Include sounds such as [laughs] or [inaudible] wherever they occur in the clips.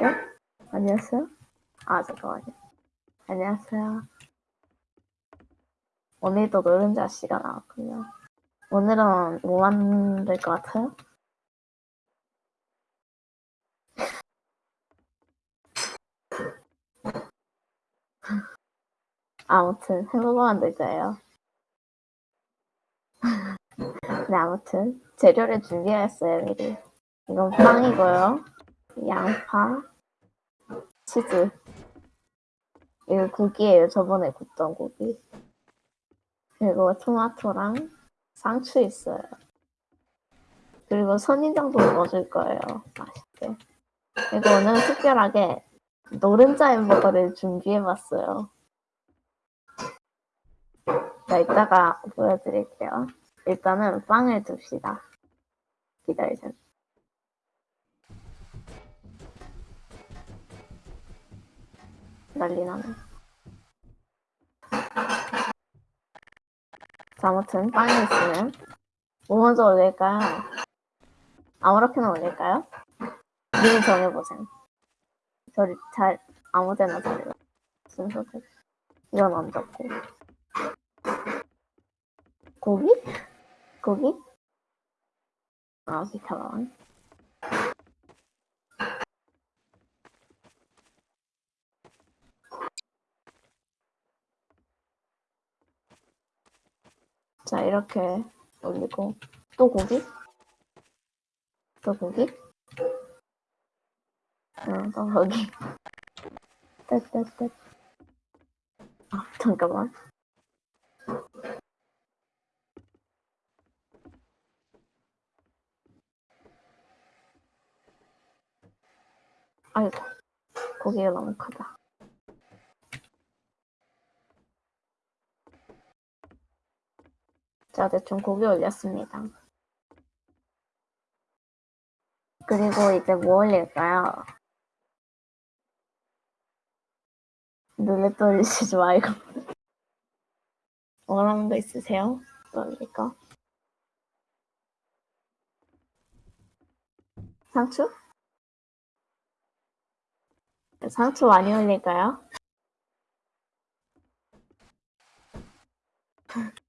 안녕하세요? 안녕하세요? 아, 잠깐만요. 안녕하세요. 오늘도 노른자 씨가 나왔군요. 오늘은 뭐 만들 것 같아요? 아무튼 햄버거 만들 거예요. 네, 아무튼 재료를 준비했어요, 미리. 이건 빵이고요. 양파, 치즈. 이거 국이에요. 저번에 굽던 고기. 그리고 토마토랑 상추 있어요. 그리고 선인장도 넣어줄 거예요. 맛있게. 그리고 오늘 특별하게 노른자 햄버거를 준비해봤어요. 자, 이따가 보여드릴게요. 일단은 빵을 둡시다. 기다리세요. 난리 나네. 자, 아무튼 빵이 있으면 뭐 먼저 올릴까요? 아무렇게나 올릴까요? 미리 정해보세요. 저리 잘 아무데나 잘요 순서대로. 이건 얹었고. 고기? 고기? 아, 비타민. 자, 이렇게 올리고. 또 고기? 또 고기? 응, 또 고기. [laughs] 뜻뜻뜻. 아, 잠깐만. 아이고, 고기가 너무 크다. 자, 대충 고기 올렸습니다. 그리고 이제 뭐 올릴까요? 눈에 떨리시지 말고. [laughs] 원하는 거 있으세요? 떨릴까? 상추? 상추 많이 올릴까요? [laughs]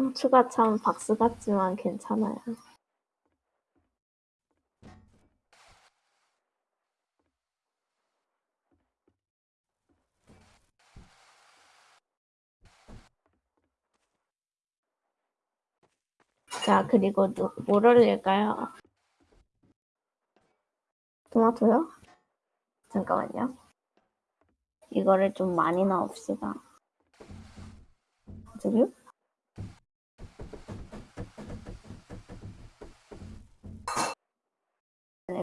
상추가 참 박스 같지만 괜찮아요. 자, 그리고 누, 뭘 올릴까요? 토마토요? 잠깐만요. 이거를 좀 많이 넣읍시다. 저기요?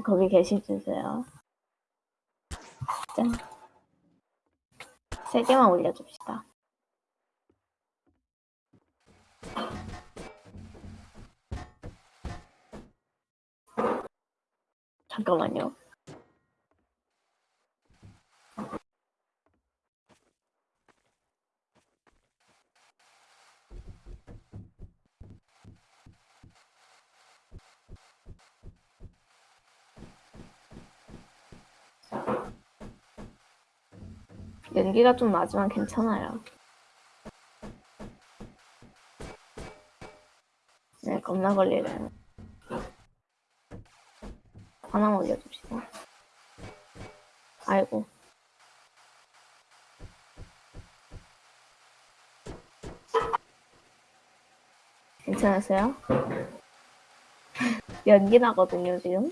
거기 계시주세요. 짠. 세 개만 올려줍시다. 잠깐만요. 연기가 좀 나지만 괜찮아요. 네, 겁나 걸리네요. 하나만 올려줍시다. 아이고. 괜찮으세요? [laughs] 연기 나거든요, 지금.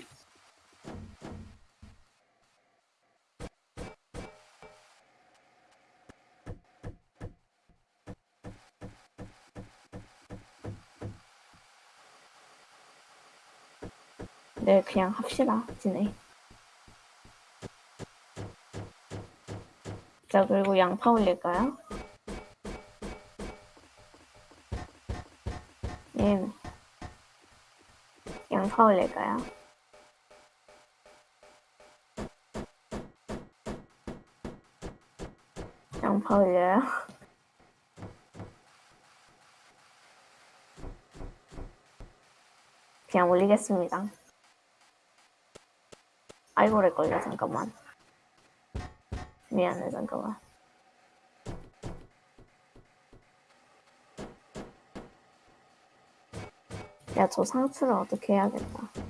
네, 그냥 합시다, 진해. 자, 그리고 양파 올릴까요? 예. 양파 올릴까요? 양파 올려요? 그냥 올리겠습니다. 아이고, 렉 걸려, 잠깐만. 미안해, 잠깐만. 야, 저 상추를 어떻게 해야겠다.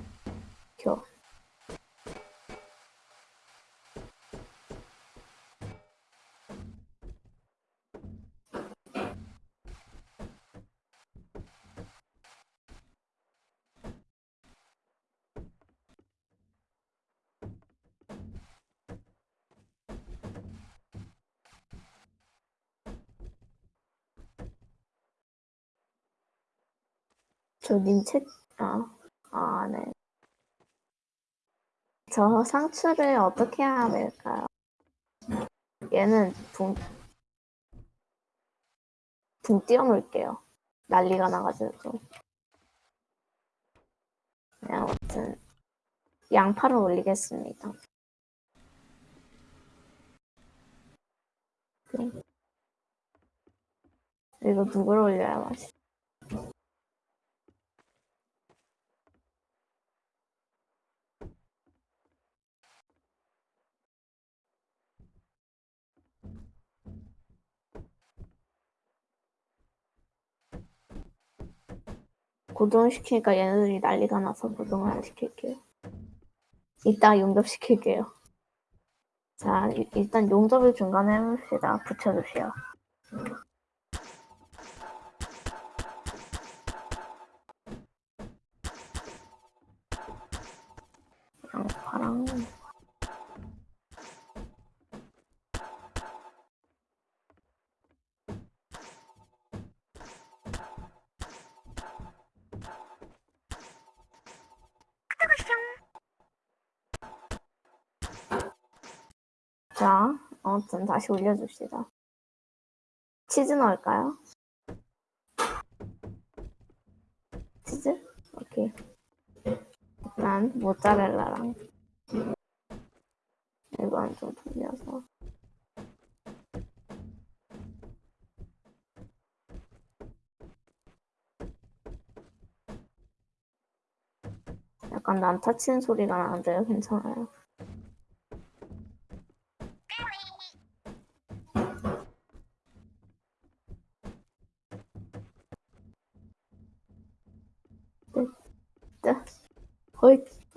저님 책, 아, 아, 네. 저 상추를 어떻게 해야 될까요? 얘는 붕, 붕 띄워놓을게요. 난리가 나가지고. 네, 아무튼, 양파를 올리겠습니다. 네. 이거 누굴 올려야 맛있어? 고정시키니까 얘네들이 난리가 나서 고정을 안 시킬게요. 이따 용접시킬게요. 자, 이- 일단 용접을 중간에 해봅시다. 붙여주세요. 양파랑 자, 아무튼 다시 올려줍시다. 치즈 넣을까요? 치즈? 오케이. 일단 모짜렐라랑 이건 좀 돌려서 약간 난타 치는 소리가 나는데요. 괜찮아요.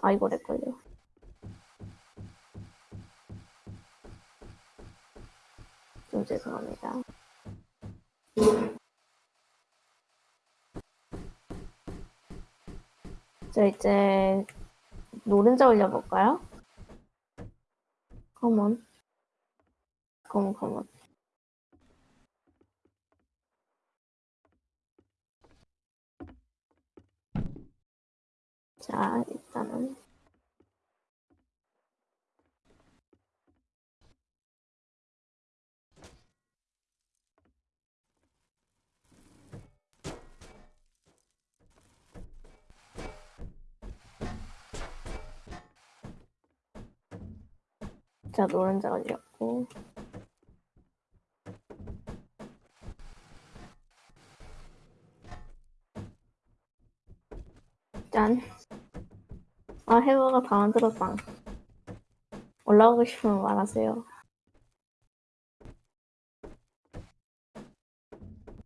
아이고 렉 걸려. 좀 죄송합니다. 저 이제 노른자 올려볼까요? 컴온. 컴온, 컴온. 자, 자, 노른자 올렸고. 짠. 아, 해버가 다 만들었다. 올라오고 싶으면 말하세요.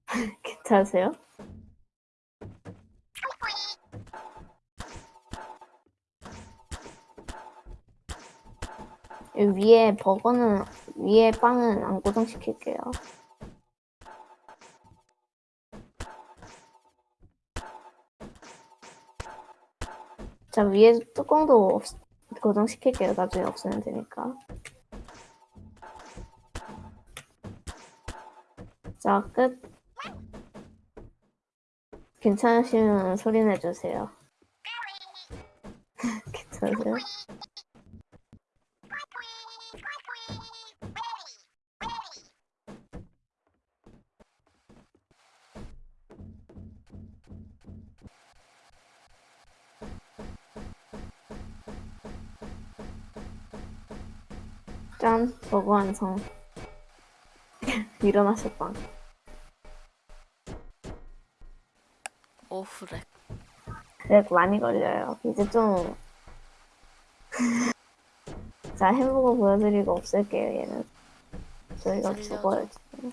[laughs] 괜찮으세요? 위에 버거는 위에 빵은 안 고정시킬게요. 자 위에 뚜껑도 없, 고정시킬게요. 나중에 없으면 되니까. 자 끝. 괜찮으시면 소리 내주세요. [laughs] 괜찮으세요? 짠, 버거 완성. [laughs] 일어나셨다. 오후래. 렉 많이 걸려요. 이제 좀. [laughs] 자, 햄버거 보여드리고 없앨게요, 얘는. 저희가 살려줘. 죽어요, 지금.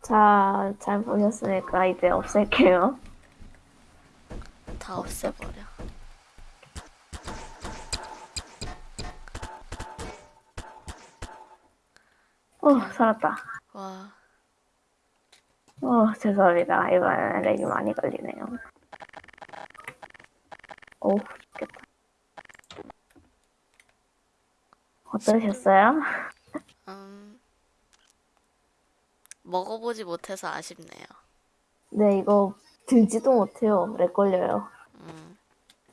자, 잘 보셨으니까 이제 없앨게요. 다 없애버려. 어, 살았다. 와, 어, 죄송합니다. 이번에는 렉이 많이 걸리네요. 어우, 죽겠다. 어떠셨어요? 음. 먹어보지 못해서 아쉽네요. 네, 이거 들지도 못해요. 렉 걸려요. 음.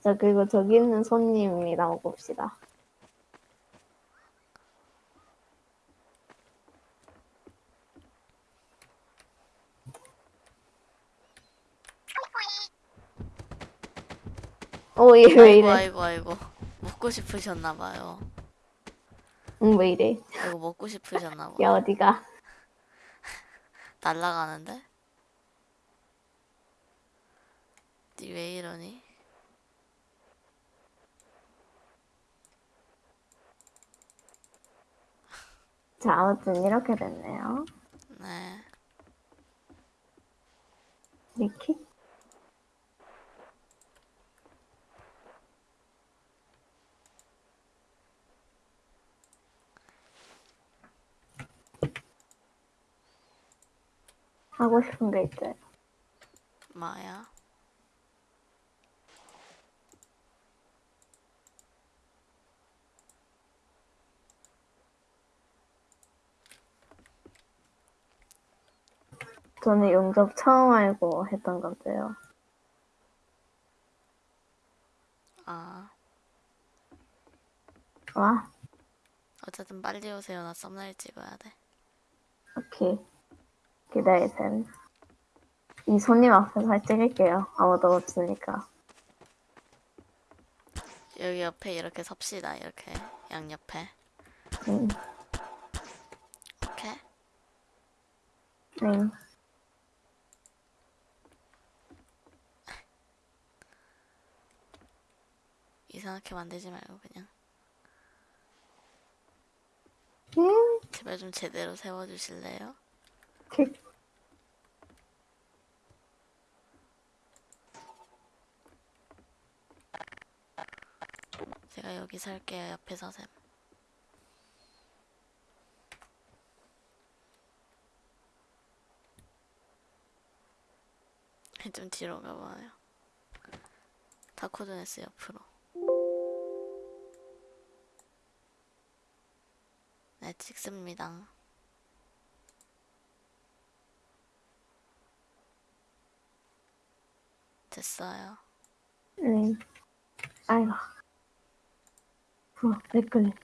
자, 그리고 저기 있는 손님이랑 봅시다. 어, 얘 왜 아이고, 이래? 아이고, 아이고. 먹고 싶으셨나봐요. 응, 왜 이래? 이거 먹고 싶으셨나봐. 야, 어디가? [laughs] 날라가는데? 니 왜 이러니? [laughs] 자, 아무튼 이렇게 됐네요. 네. 리키? 하고 싶은 게 있어요. 마야. 저는 용접 처음 알고 했던 건데요. 아. 와, 어쨌든 빨리 오세요. 나 썸네일 찍어야 돼. 오케이. 기다리세요. 이 손님 앞에서 할 찍을게요. 아무도 없으니까. 여기 옆에 이렇게 섭시다. 이렇게 양옆에. 응, 오케이. 응. 이상하게 만들지 말고 그냥 응. 제발 좀 제대로 세워주실래요? 오케이. [laughs] 제가 여기 설게요. 옆에 서셈. [laughs] 좀 뒤로 가봐요. 다코드네스 옆으로. 네, 찍습니다. 됐어요. 응. 아이고. 어, 렉 걸린다.